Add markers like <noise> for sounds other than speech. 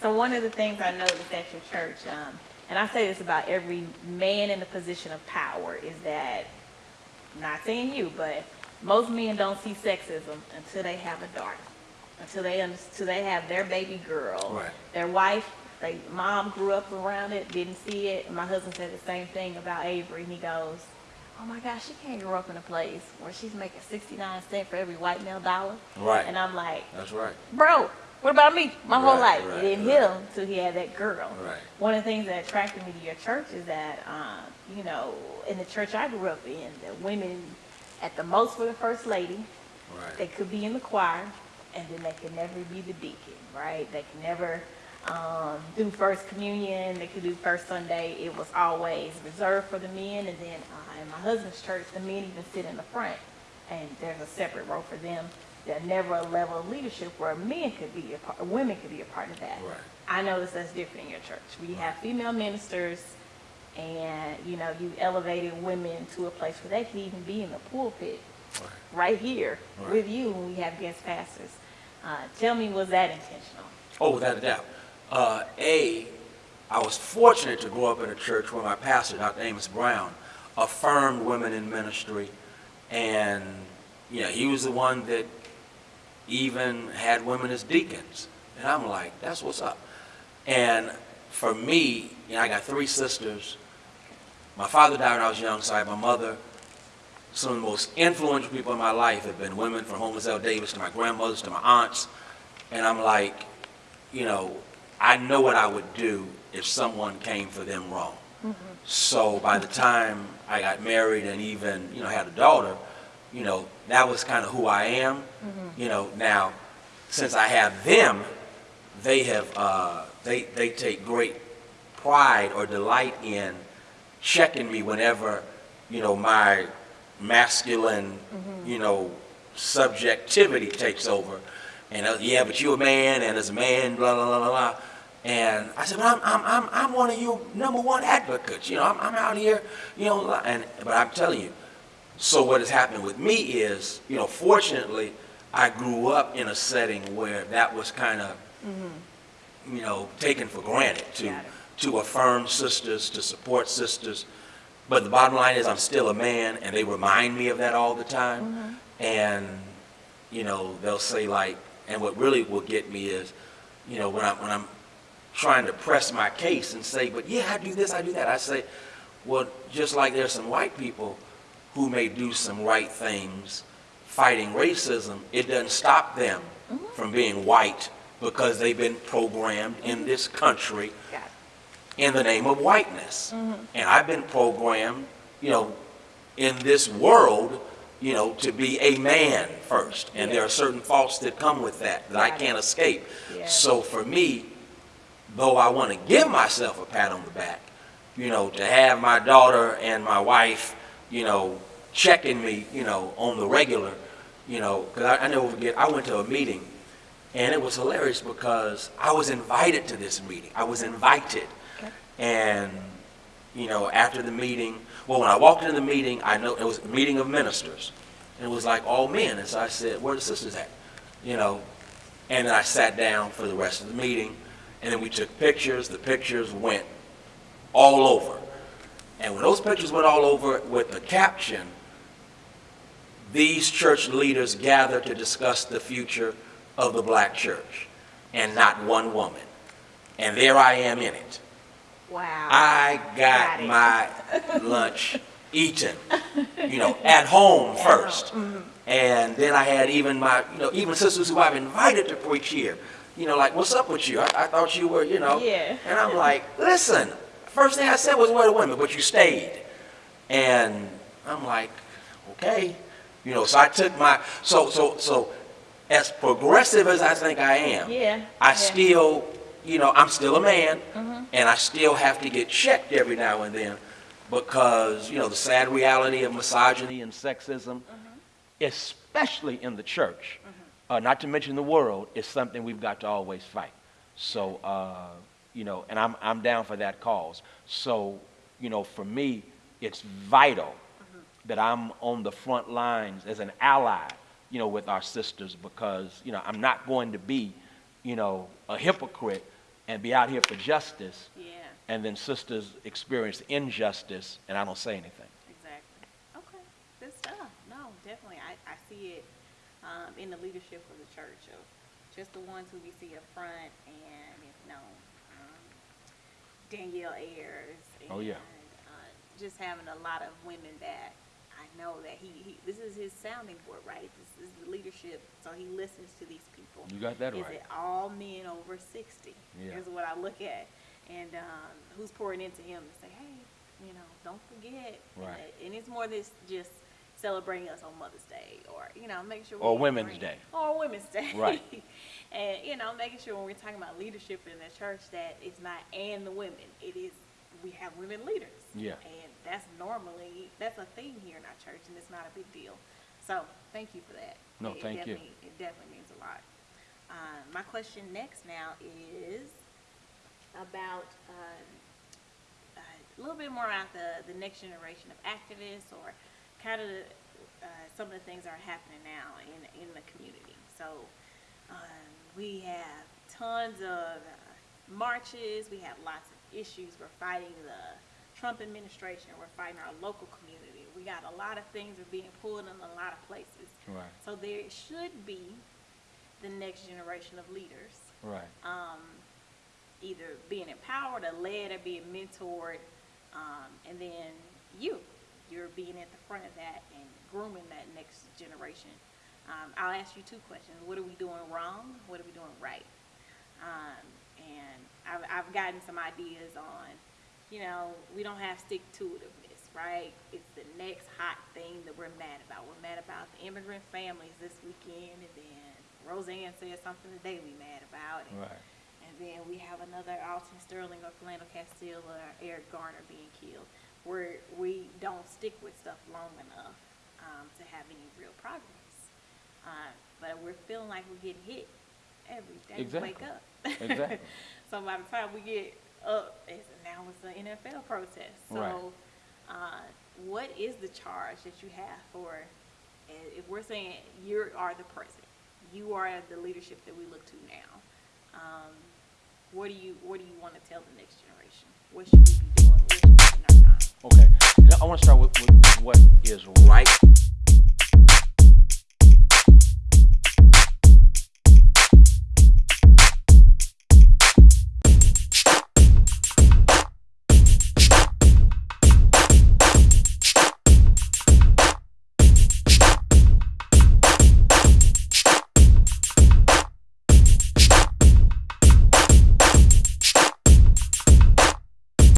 So one of the things I noticed at your church, um, and I say this about every man in a position of power, is that, not saying you, but most men don't see sexism until they have a daughter, until they, until they have their baby girl. Right. Their wife, their mom grew up around it, didn't see it. My husband said the same thing about Avery, and he goes, oh my gosh, she can't grow up in a place where she's making 69 cents for every white male dollar. Right. And I'm like, That's right. bro, what about me? My whole Right, life. right, it didn't right. hit him till he had that girl. Right. One of the things that attracted me to your church is that, um, you know, in the church I grew up in, the women, at the most, were the first lady. They could be in the choir, and then they could never be the deacon, right? They could never um, do first communion. They could do first Sunday. It was always reserved for the men, and then uh, in my husband's church, the men even sit in the front, and there's a separate row for them. There's never a level of leadership where men could be a part, women could be a part of that. Right. I notice that's different in your church. We have female ministers, and you know, you elevated women to a place where they could even be in the pulpit Right. right here Right. with you when we have guest pastors. Uh, tell me, was that intentional? Oh, without a doubt. Uh, a, I was fortunate to grow up in a church where my pastor, Dr. Amos Brown, affirmed women in ministry, and you know, he was the one that even had women as deacons. And I'm like, that's what's up. And for me, you know, I got three sisters. My father died when I was young, so I had my mother. Some of the most influential people in my life have been women from Homeless L. Davis to my grandmothers to my aunts. And I'm like, you know, I know what I would do if someone came for them wrong. Mm-hmm. So by the time I got married and even, you know, had a daughter, you know, that was kind of who I am. You know, now, since I have them, they have, uh, they, they take great pride or delight in checking me whenever, you know, my masculine, you know, subjectivity takes over. And, uh, yeah, but you're a man, and as a man, blah, blah, blah, blah, blah. And I said, but I'm, I'm, I'm, I'm one of your number one advocates. You know, I'm, I'm out here, you know, and, but I'm telling you, so what has happened with me is, you know, fortunately, I grew up in a setting where that was kind of, mm-hmm. you know, taken for granted to, to affirm sisters, to support sisters. But the bottom line is I'm still a man and they remind me of that all the time. Mm-hmm. And, you know, they'll say like, and what really will get me is, you know, when I'm, when I'm trying to press my case and say, but yeah, I do this, I do that. I say, well, just like there's some white people who may do some right things. Fighting racism, it doesn't stop them mm-hmm. from being white because they've been programmed in mm-hmm. this country in the name of whiteness. Mm-hmm. And I've been programmed, you know, in this world, you know, to be a man first. And there are certain faults that come with that that I can't escape. So for me, though I want to give myself a pat on the back, you know, to have my daughter and my wife, you know, checking me, you know, on the regular, you know, because I, I never forget, I went to a meeting and it was hilarious because I was invited to this meeting. I was invited. Okay. And, you know, after the meeting, well, when I walked into the meeting, I know it was a meeting of ministers. And it was like all men. And so I said, where are the sisters at? You know, and then I sat down for the rest of the meeting. And then we took pictures. The pictures went all over. And when those pictures went all over with the caption, these church leaders gather to discuss the future of the black church, and not one woman. And there I am in it. Wow. I got Got my lunch eaten, you know, at home first. Mm-hmm. And then I had even my, you know, even sisters who I've invited to preach here, you know, like, what's up with you? I, I thought you were, you know. Yeah. And I'm like, listen, first thing I said was, where are the women? But you stayed. And I'm like, okay. You know, so I took my, so, so, so as progressive as I think I am, Yeah, I yeah. still, you know, I'm still a man, and I still have to get checked every now and then because, you know, the sad reality of misogyny and sexism, especially in the church, uh, not to mention the world, is something we've got to always fight. So, uh, you know, and I'm, I'm down for that cause. So, you know, for me, it's vital that I'm on the front lines as an ally, you know, with our sisters because, you know, I'm not going to be, you know, a hypocrite and be out here for justice, Yeah, and then sisters experience injustice, and I don't say anything. exactly. Okay, good stuff. No, definitely. I, I see it, um, in the leadership of the church of just the ones who we see up front and, you know, um, Danielle Ayers. Oh, yeah. And, uh, just having a lot of women that know that he, he, this is his sounding board, right? This is the leadership, so he listens to these people. You got that Is right. it all men over sixty? Yeah. Is what I look at, and um, who's pouring into him to say, hey, you know, don't forget. And Right. that- And it's more this just celebrating us on Mother's Day, or you know, make sure. Or Women's bring- Day. Or Women's Day. Right. <laughs> and you know, making sure when we're talking about leadership in the church that it's not and the women. It is we have women leaders. Yeah. And that's normally that's a thing here in our church, and it's not a big deal. So thank you for that. No, It thank you. It definitely means a lot. Uh, my question next now is about um, uh, a little bit more about the, the next generation of activists or kind of uh, some of the things that are happening now in, in the community. So um, we have tons of marches, we have lots of issues. We're fighting the Trump administration, we're fighting our local community. We got a lot of things are being pulled in a lot of places. Right. So there should be the next generation of leaders Right. um, either being empowered or led or being mentored. Um, and then you, you're being at the front of that and grooming that next generation. Um, I'll ask you two questions. What are we doing wrong? What are we doing right? Um, and I've, I've gotten some ideas on, you know, we don't have stick-to-itiveness, right? It's the next hot thing that we're mad about. We're mad about the immigrant families this weekend, and then Roseanne said something today we mad about. and- Right. and then we have another Alton Sterling or Philando Castile or Eric Garner being killed, where we don't stick with stuff long enough um, to have any real progress. Uh, but we're feeling like we're getting hit every day we wake Exactly. up. Exactly. <laughs> so by the time we get up, it's, now it's an NFL protest. So, Right. uh, what is the charge that you have for? If we're saying you are the president, you are the leadership that we look to now. Um, what do you What do you want to tell the next generation? What should we be doing? What should we be spending our time? Okay. Now, I want to start with, with what is right